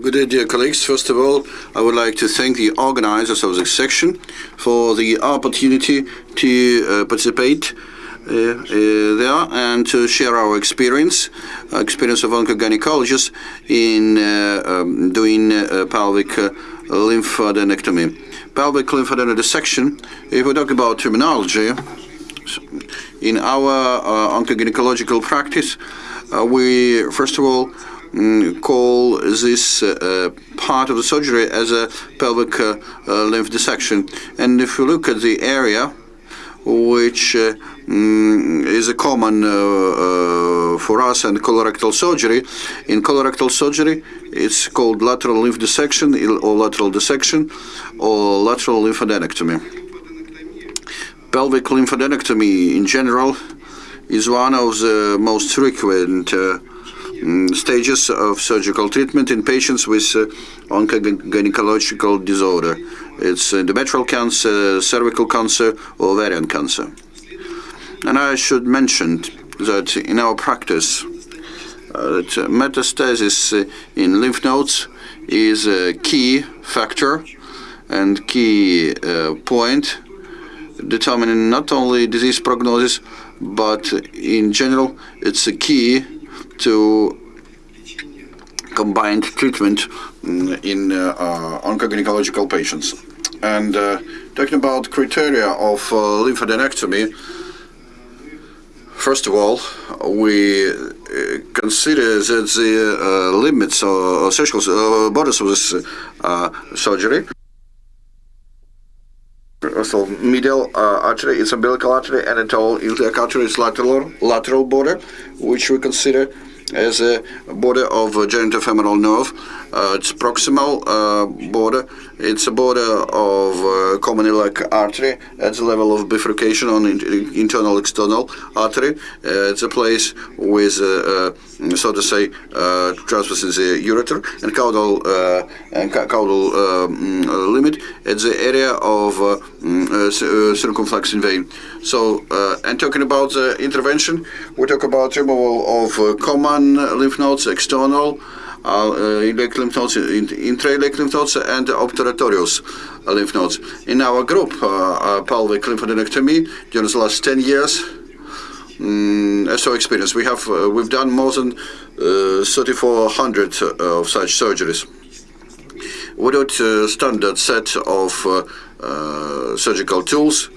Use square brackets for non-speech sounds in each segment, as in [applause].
Good day, dear colleagues. First of all, I would like to thank the organizers of this section for the opportunity to uh, participate uh, uh, there and to share our experience, uh, experience of oncogynecologists in uh, um, doing uh, pelvic lymphadenectomy. Pelvic lymphadenectomy if we talk about terminology, in our oncogynecological practice, we first of all call this uh, part of the surgery as a pelvic uh, uh, lymph dissection. And if you look at the area, which mm, is a common for us and colorectal surgery. In colorectal surgery, it's called lateral lymph dissection or lateral dissection or lateral lymphadenectomy. Pelvic lymphadenectomy in general is one of the most frequent uh, Mm, stages of surgical treatment in patients with uh, oncogynecological disorder. It's endometrial cancer, cervical cancer, or ovarian cancer. And I should mention that in our practice, uh, that metastasis uh, in lymph nodes is a key factor and key uh, point determining not only disease prognosis, but in general, it's a key to combined treatment mm, in uh, uh, oncogynecological patients. And uh, talking about criteria of lymphadenectomy, First of all, we consider that the uh, limits or surgical uh, borders of this uh, surgery. So medial artery it's umbilical artery and a tall iliac artery is lateral lateral border, which we consider as a border of genitofemoral nerve. Uh, it's proximal uh, border. It's a border of uh, common iliac artery at the level of bifurcation on internal external artery. Uh, it's a place with, uh, uh, so to say, uh, transverse in the ureter and caudal and caudal um, limit at the area of mm, circumflex vein. So, and talking about the intervention, we talk about removal of common lymph nodes, external, uh, iliac lymph nodes, intra-iliac lymph nodes, and obturatorious lymph nodes. In our group, uh, uh, pelvic lymphadenectomy, during the last 10 years, um, so experience. We have uh, we've done more than uh, 3,400 uh, of such surgeries. Without a standard set of surgical tools,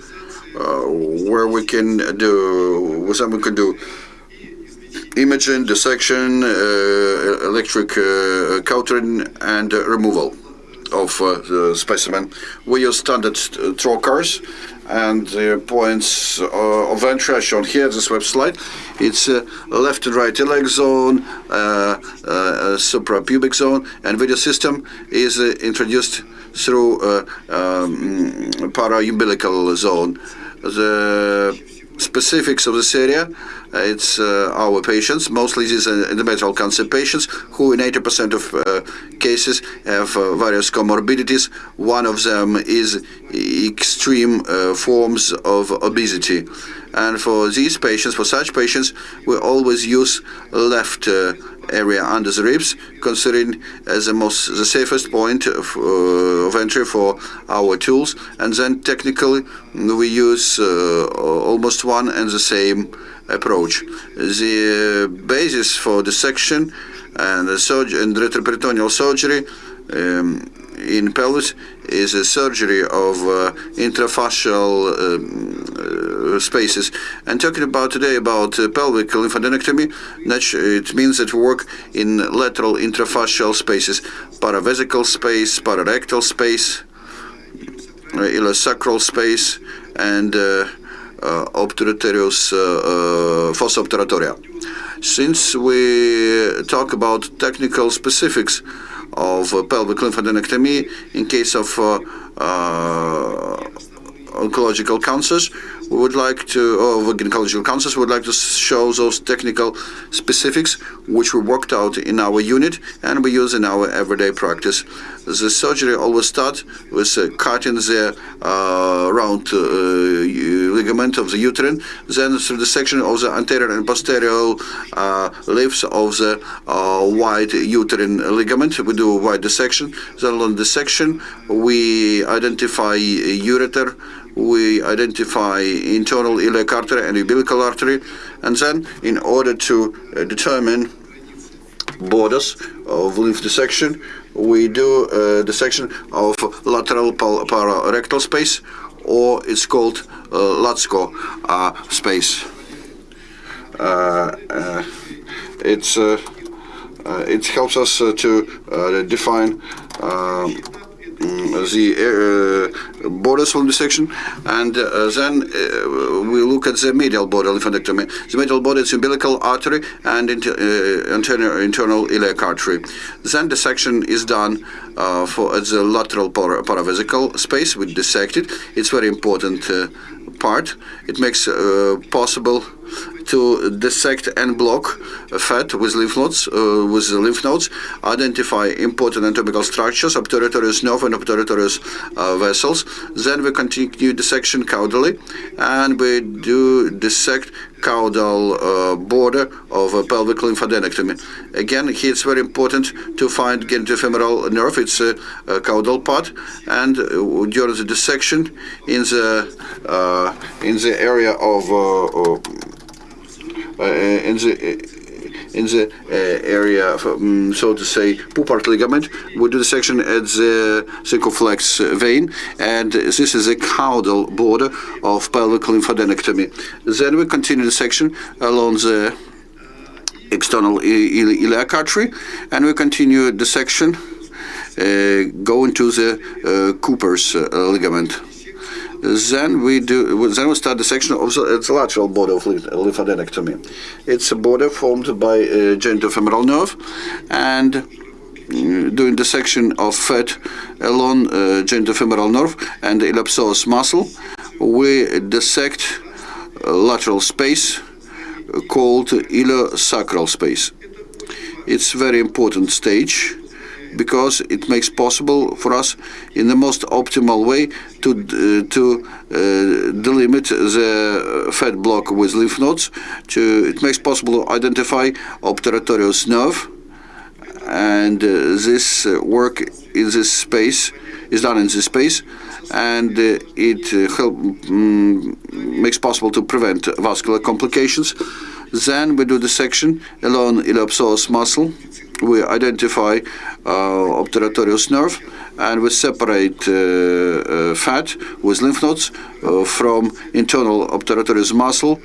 where we can do, some we can do imaging, dissection, uh, electric uh, and uh, removal of the specimen. We use standard trocars and the points of entry are shown here, this slide. It's uh, left and right iliac zone, uh, uh, suprapubic zone, and video system is introduced through um, para-umbilical zone. The specifics of this area uh, it's uh, our patients, mostly these are endometrial cancer patients, who in 80% of uh, cases have various comorbidities. One of them is extreme forms of obesity. And for these patients, for such patients, we always use left uh, area under the ribs, considering as the most the safest point of, uh, of entry for our tools. And then technically, we use uh, almost one and the same approach. The uh, basis for the section and surgery and retroperitoneal surgery um, in pelvis is a surgery of uh, intrafascial um, uh, spaces. And talking about today about uh, pelvic lymphadenectomy, it means that we work in lateral intrafascial spaces, paravesical space, pararectal space, uh, iliosacral space, and uh, uh, obturatorius uh, uh, fossa. Since we talk about technical specifics of pelvic lymphadenectomy in case of oncological cancers, we would like to, or gynecological councils, would like to show those technical specifics which we worked out in our unit and we use in our everyday practice. The surgery always starts with uh, cutting the uh, round uh, ligament of the uterine, then through the section of the anterior and posterior uh, leaves of the uh, wide uterine ligament. We do a wide dissection. Then on dissection, we identify ureter, we identify internal iliac artery and umbilical artery, and then in order to uh, determine borders of lymph dissection, we do uh, dissection of lateral pararectal space, or it's called uh, uh, space. Uh, uh, it's uh, it helps us to define um, the uh, borders from the section, and uh, then uh, we look at the medial border lymphadenectomy. The medial border is umbilical artery and internal, internal iliac artery. Then the section is done for the lateral para paravesical space. We dissect it. It's very important part. It makes possible to dissect and block fat with lymph nodes, uh, with lymph nodes, identify important anatomical structures, obturatorious nerve and obturatorious uh, vessels. Then we continue dissection caudally, and we do dissect caudal uh, border of a pelvic lymphadenectomy. Again, here it's very important to find genitofemoral nerve, it's a, a caudal part, and uh, during the dissection in the uh, in the area of uh, in the in the uh, area, of, um, so to say, Poupart ligament. We do the section at the circumflex vein, and this is a caudal border of pelvic lymphadenectomy. Then we continue the section along the external iliac artery, and we continue the section uh, going to the uh, Cooper's uh, ligament. Then we do. Then we start the section of the, the lateral border of lymphadenectomy. It's a border formed by a genitofemoral nerve, and mm, doing the section of fat along uh, genitofemoral nerve and the muscle, we dissect lateral space called iliosacral space. It's very important stage because it makes possible for us in the most optimal way to uh, to uh, delimit the fat block with lymph nodes. To it makes possible to identify obturatorious nerve, and uh, this work in this space is done in this space, and it help um, makes possible to prevent vascular complications. Then we do the section along iliopsoas muscle we identify uh, obturatorious nerve and we separate uh, uh, fat with lymph nodes from internal obturatorious muscle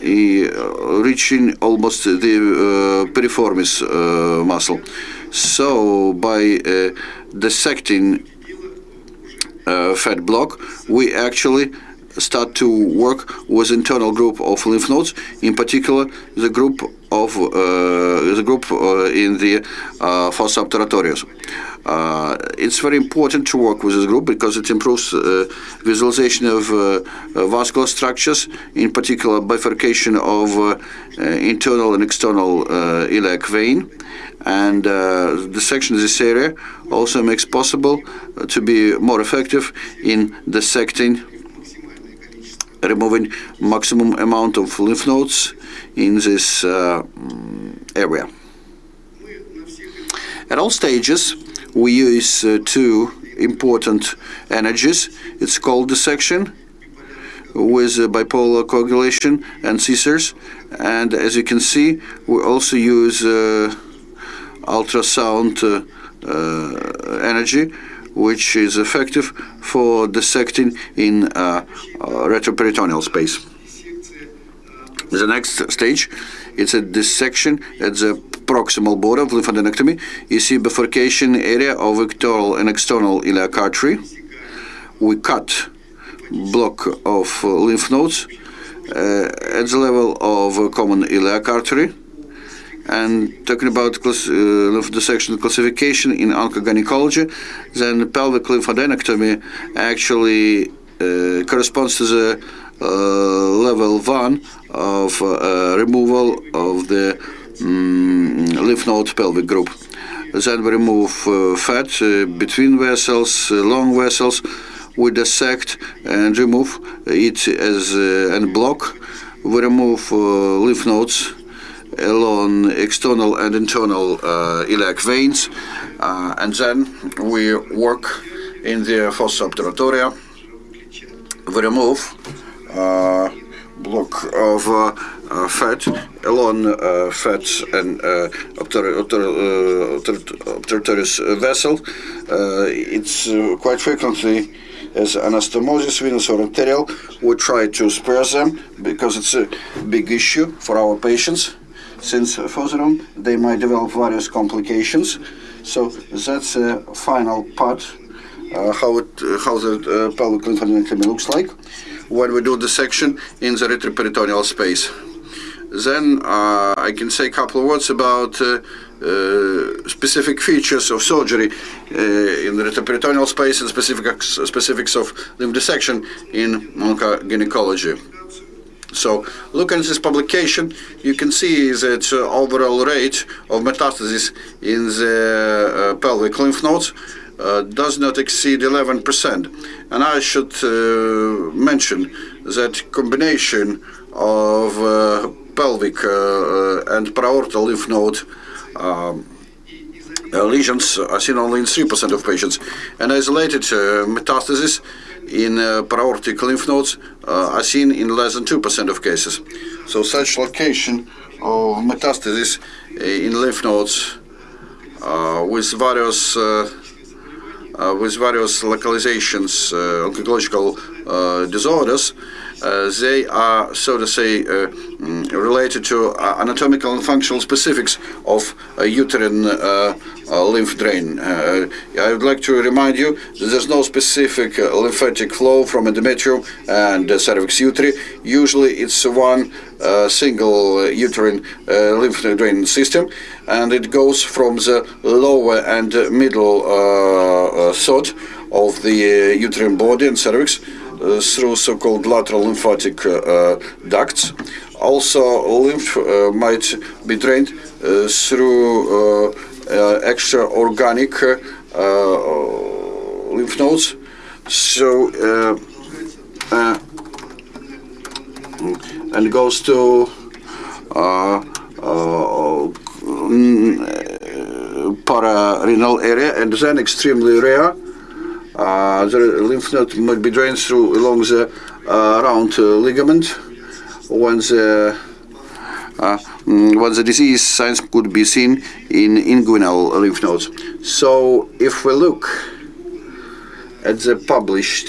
reaching almost the piriformis muscle. So by dissecting fat block, we actually start to work with internal group of lymph nodes, in particular the group of uh, the group uh, in the uh, fossa obturatorius. Uh, it's very important to work with this group because it improves uh, visualization of uh, vascular structures, in particular bifurcation of internal and external iliac vein. And the section of this area also makes possible to be more effective in dissecting removing maximum amount of lymph nodes in this uh, area. At all stages, we use uh, two important energies. It's called dissection with uh, bipolar coagulation and scissors. And as you can see, we also use uh, ultrasound uh, uh, energy which is effective for dissecting in uh, uh, retroperitoneal space. The next stage, it's a dissection at the proximal border of lymphadenectomy. You see bifurcation area of internal and external iliac artery. We cut block of lymph nodes uh, at the level of common iliac artery and talking about uh, dissection classification in oncogynecology, then pelvic lymphadenectomy actually uh, corresponds to the uh, level one of uh, removal of the um, lymph node pelvic group. Then we remove uh, fat between vessels, long vessels, we dissect and remove it as and block. We remove lymph nodes along external and internal uh, iliac veins, uh, and then we work in the fossa obturatoria. We remove uh, block of uh, uh, fat along uh, fat and obturatorious vessel. it's quite frequently as anastomosis, venous or arterial. We try to spare them because it's a big issue for our patients since further on they might develop various complications. So that's a final part, uh, how, it, uh, how the uh, pelvic lymphadenectomy looks like when we do the section in the retroperitoneal space. Then uh, I can say a couple of words about uh, uh, specific features of surgery in the retroperitoneal space and specific, specifics of lymph dissection in oncogynecology. So, looking at this publication, you can see that uh, overall rate of metastasis in the uh, pelvic lymph nodes uh, does not exceed 11%. And I should uh, mention that combination of uh, pelvic uh, and paraortal lymph node um, lesions are seen only in 3% of patients. And isolated metastasis in uh, paraortic lymph nodes uh, Uh, are seen in less than 2% of cases. So such location of metastasis uh, in lymph nodes uh, with various uh, with various localizations, oncological disorders, uh, Uh, they are, so to say, uh, mm, related to uh, anatomical and functional specifics of uterine uh, uh, lymph drain. I would like to remind you that there's no specific lymphatic flow from endometrium and cervix uteri. Usually it's one single uterine lymph drain system and it goes from the lower and middle third of the uterine body and cervix uh, through so-called lateral lymphatic uh, uh, ducts. Also, lymph uh, might be drained uh, through uh, extra organic lymph nodes. So, and goes to mm, pararenal area and then extremely rare uh, the lymph node might be drained through along the uh, round uh, ligament when the uh, mm, when the disease signs could be seen in inguinal lymph nodes. So if we look at the published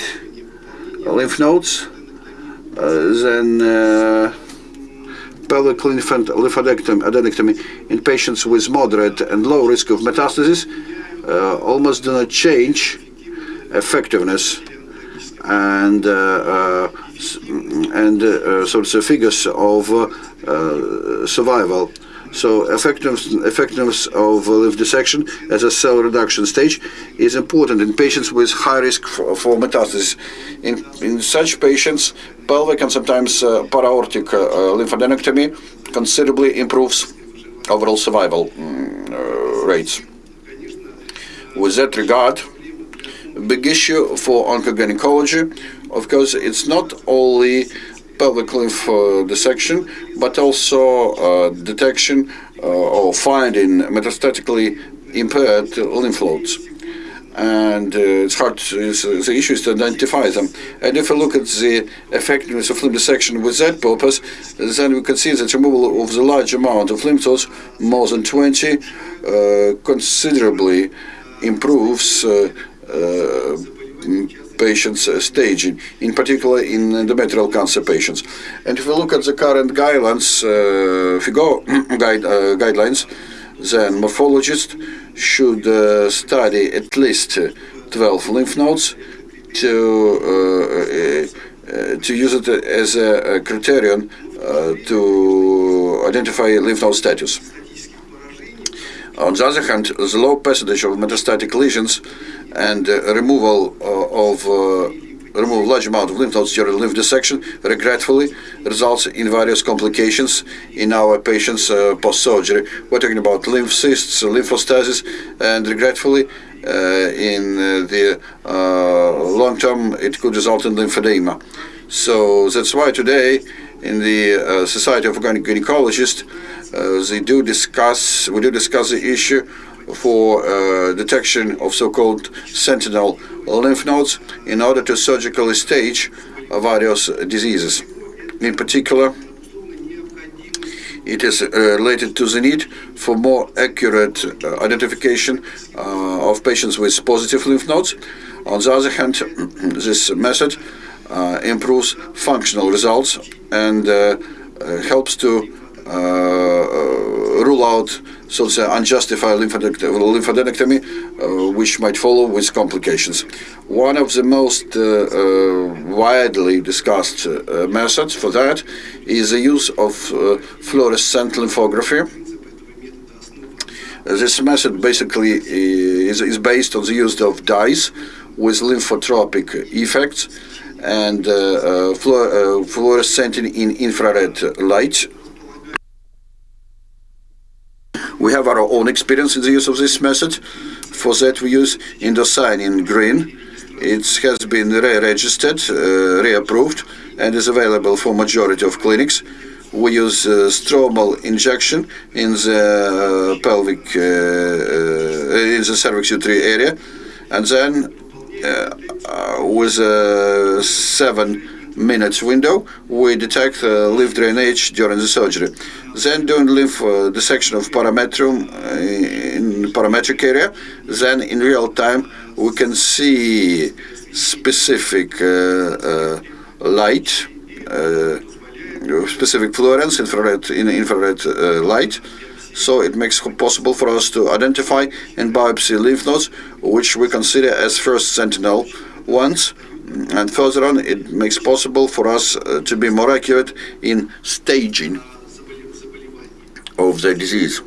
lymph nodes, uh, then uh, pelvic lymphadenectomy in patients with moderate and low risk of metastasis uh, almost do not change effectiveness and uh, uh, and uh, sort of figures of survival. So effectiveness, effectiveness of lymph dissection as a cell reduction stage is important in patients with high risk for, for metastasis. In, in such patients, pelvic and sometimes uh, paraortic uh, lymphadenectomy considerably improves overall survival mm, rates. With that regard, big issue for oncogynecology. Of course, it's not only pelvic lymph uh, dissection, but also uh, detection uh, or finding metastatically impaired lymph nodes. And uh, it's hard, it's, the issue is to identify them. And if we look at the effectiveness of lymph dissection with that purpose, then we can see that removal of the large amount of lymph nodes, more than 20, uh, considerably improves uh, patients uh, staging, in particular in endometrial cancer patients. And if we look at the current guidelines, uh, if you go guide, uh, guidelines, then morphologists should uh, study at least 12 lymph nodes to uh, to use it as a, a criterion to identify lymph node status. On the other hand, the low percentage of metastatic lesions and uh, removal uh, of uh, remove large amount of lymph nodes during lymph dissection regretfully results in various complications in our patients uh, post-surgery. We're talking about lymph cysts, lymphostasis, and regretfully uh, in uh, the uh, long term it could result in lymphedema. So that's why today in the uh, Society of Organic Gynecologists they do discuss we do discuss the issue for uh, detection of so-called sentinel lymph nodes in order to surgically stage various diseases. In particular, it is uh, related to the need for more accurate uh, identification uh, of patients with positive lymph nodes. On the other hand, [clears throat] this method uh, improves functional results and uh, uh, helps to rule out so to say unjustified lymphadenectomy, uh, which might follow with complications. One of the most uh, uh, widely discussed methods for that is the use of fluorescent lymphography. This method basically is, is based on the use of dyes with lymphotropic effects and uh, uh, fluor uh, in infrared light we have our own experience in the use of this method. For that, we use indocyanine in green. It has been re-registered, uh, re-approved, and is available for majority of clinics. We use uh, stromal injection in the uh, pelvic, uh, uh, in the cervix uterine area, and then uh, with a seven minutes window, we detect uh, lymph drainage during the surgery. Then doing lymph uh, dissection of parametrium uh, in parametric area, then in real time we can see specific uh, uh, light, specific fluorescence, infrared, in infrared light, so it makes possible for us to identify and biopsy lymph nodes, which we consider as first sentinel ones, and further on it makes possible for us uh, to be more accurate in staging of the disease.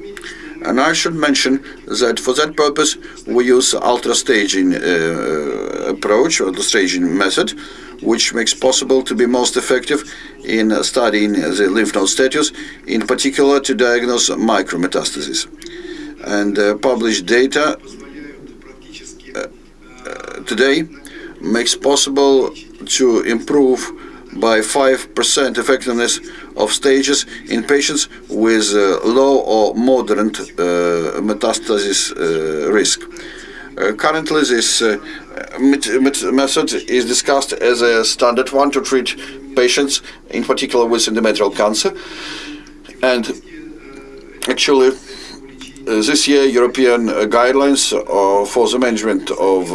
And I should mention that for that purpose we use ultra staging uh, approach or the staging method, which makes possible to be most effective in studying the lymph node status, in particular to diagnose micrometastasis. And uh, published data uh, uh today makes possible to improve by 5% effectiveness of stages in patients with uh, low or moderate uh, metastasis uh, risk. Uh, currently, this uh, method is discussed as a standard one to treat patients, in particular with endometrial cancer. And actually, uh, this year, European guidelines for the management of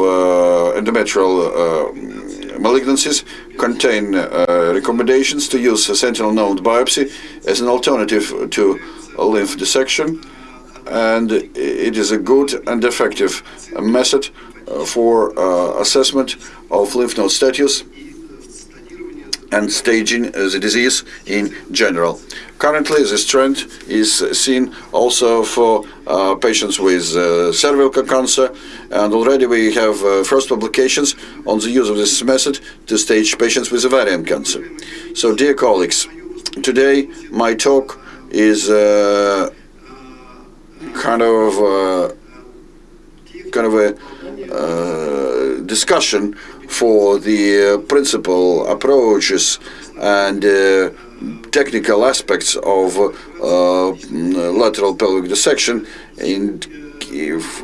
endometrial malignancies contain recommendations to use sentinel node biopsy as an alternative to lymph dissection and it is a good and effective method for uh, assessment of lymph node status and staging the disease in general. Currently, this trend is seen also for uh, patients with uh, cervical cancer, and already we have uh, first publications on the use of this method to stage patients with ovarian cancer. So, dear colleagues, today my talk is uh, kind of uh, kind of a uh, discussion for the principal approaches and technical aspects of uh, lateral pelvic dissection in,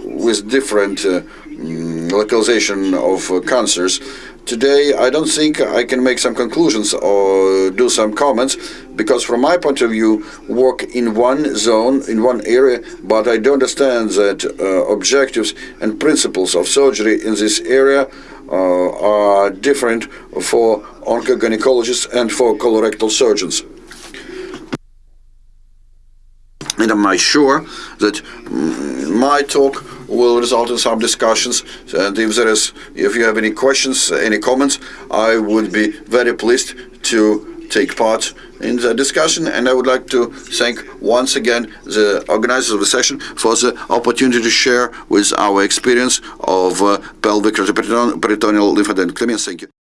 with different uh, mm, localization of uh, cancers. Today, I don't think I can make some conclusions or do some comments because from my point of view, work in one zone, in one area, but I do understand that uh, objectives and principles of surgery in this area uh, Uh, are different for oncogynecologists and for colorectal surgeons. And I'm sure that my talk will result in some discussions. And if there is, if you have any questions, any comments, I would be very pleased to take part in the discussion. And I would like to thank once again the organizers of the session for the opportunity to share with our experience of uh, pelvic peritoneal lymphadenectomy. Thank you.